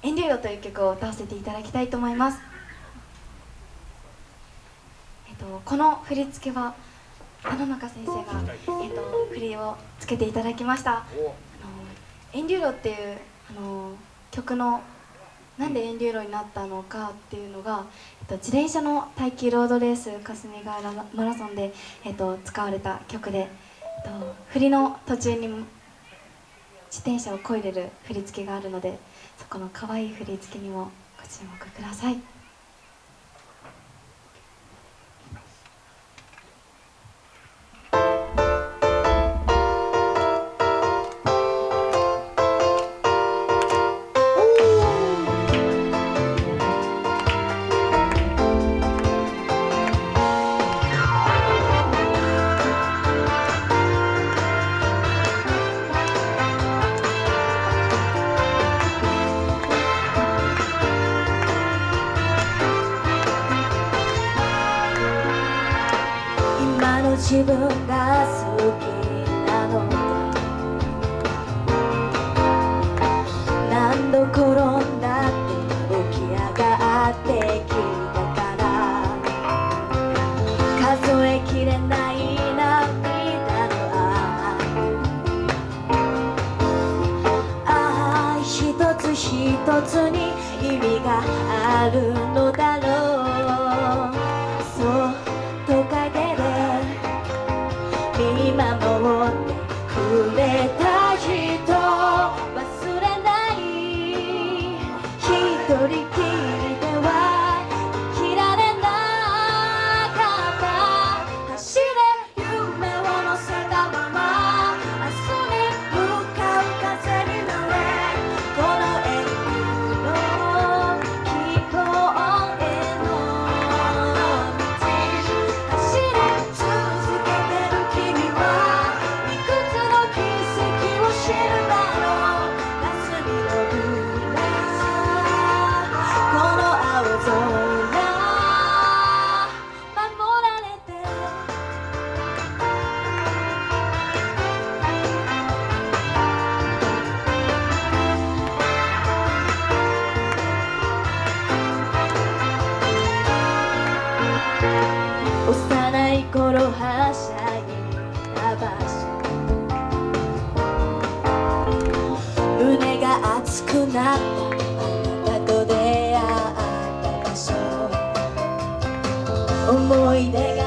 「遠慮よ」という曲を歌わせていただきたいと思います、えっと、この振り付けは野中先生が、えっと、振りをつけていただきました「あの遠慮よ」っていうあの曲のなんで遠流路になったのかっていうのが、えっと、自転車の耐久ロードレース霞ヶ浦マラソンで、えっと、使われた曲で、えっと、振りの途中に自転車をこいでる振り付けがあるのでそこの可愛い振り付けにもご注目ください。自分が好きなのだ何度転んだって起き上がってきたから。数えきれない涙の愛愛一つ一つに意味があるのだ。はしゃぎばし胸が熱くなった。あなたと出会った場所。思い出が